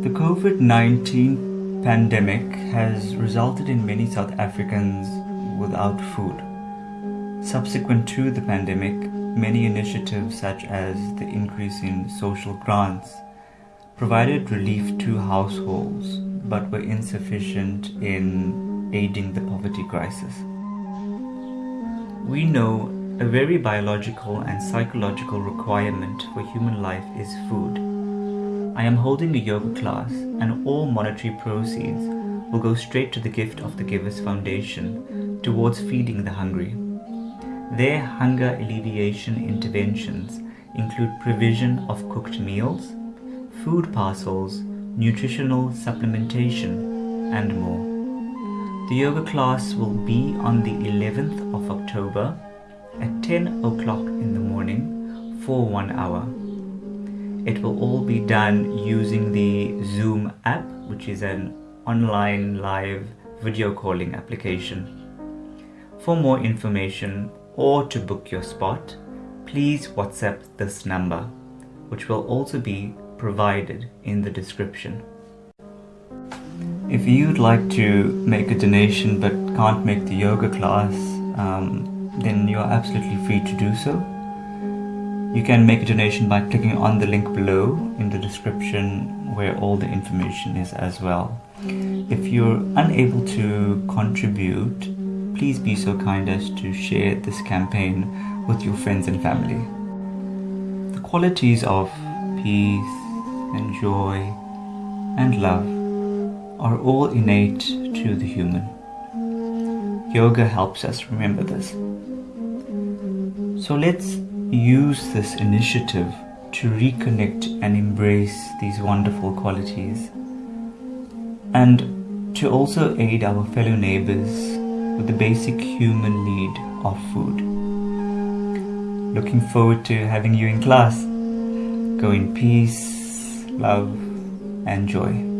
The COVID 19 pandemic has resulted in many South Africans without food. Subsequent to the pandemic, many initiatives such as the increase in social grants provided relief to households but were insufficient in aiding the poverty crisis. We know a very biological and psychological requirement for human life is food. I am holding a yoga class and all monetary proceeds will go straight to the gift of the Givers Foundation towards feeding the hungry. Their hunger alleviation interventions include provision of cooked meals, food parcels, nutritional supplementation, and more. The yoga class will be on the 11th of October at 10 o'clock in the morning for one hour. It will all be done using the Zoom app, which is an online live video calling application. For more information or to book your spot, please WhatsApp this number, which will also be provided in the description. If you'd like to make a donation but can't make the yoga class, um, then you are absolutely free to do so. You can make a donation by clicking on the link below in the description where all the information is as well. If you're unable to contribute, please be so kind as to share this campaign with your friends and family. The qualities of peace and joy and love are all innate to the human. Yoga helps us remember this. So let's use this initiative to reconnect and embrace these wonderful qualities and to also aid our fellow neighbors with the basic human need of food. Looking forward to having you in class. Go in peace, love, and joy.